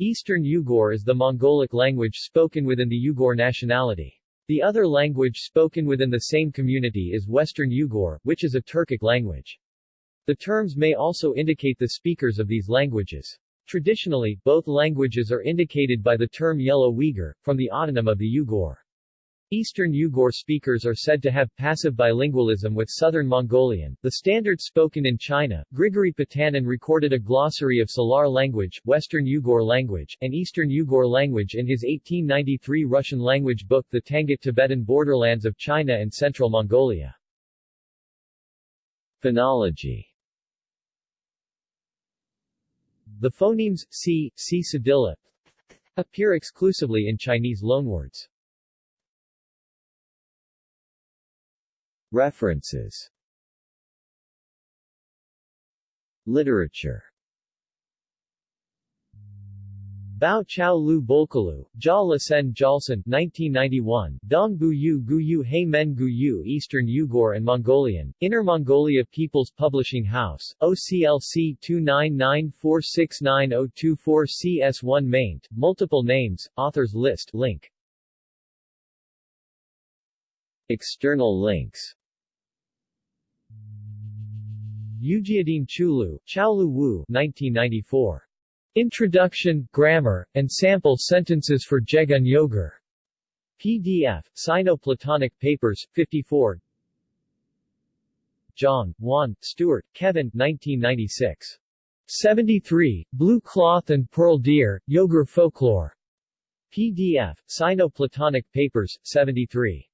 Eastern Yugur is the Mongolic language spoken within the Yugur nationality. The other language spoken within the same community is Western Yugur, which is a Turkic language. The terms may also indicate the speakers of these languages. Traditionally, both languages are indicated by the term Yellow Uyghur, from the autonym of the Yugur. Eastern Yugur speakers are said to have passive bilingualism with Southern Mongolian, the standard spoken in China. Grigory Potanin recorded a glossary of Salar language, Western Yugur language, and Eastern Yugur language in his 1893 Russian language book The Tangut-Tibetan Borderlands of China and Central Mongolia. Phonology The phonemes c, c cedilla appear exclusively in Chinese loanwords. References. Literature. Bao Chao Lu Bolkalu, Jia Lasen Jalsan 1991, Dong Buyu Guyu He Men Guyu Eastern Yugur and Mongolian, Inner Mongolia People's Publishing House, OCLC 299469024 CS1 maint, multiple names, authors list link. External links Ujiadin Chulu, Chaolu Wu 1994. Introduction, Grammar, and Sample Sentences for Jegun Yogur. PDF, Sino-Platonic Papers, 54 John, Juan, Stuart, Kevin 1996. 73, Blue Cloth and Pearl Deer, Yogur Folklore. PDF, Sino-Platonic Papers, 73.